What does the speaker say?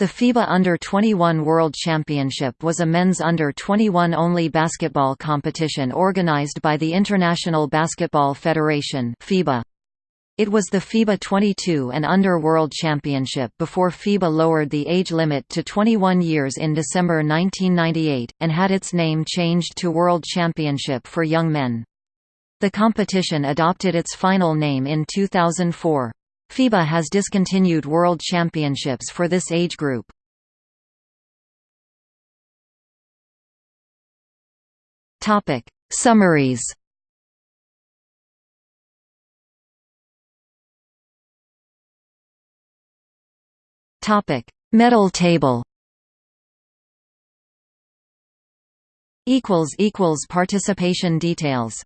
The FIBA Under-21 World Championship was a men's under-21 only basketball competition organized by the International Basketball Federation FIBA. It was the FIBA 22 and Under World Championship before FIBA lowered the age limit to 21 years in December 1998, and had its name changed to World Championship for Young Men. The competition adopted its final name in 2004. FIBA has discontinued World Championships for this age group. Topic: Summaries. Topic: Medal table. Equals equals participation details.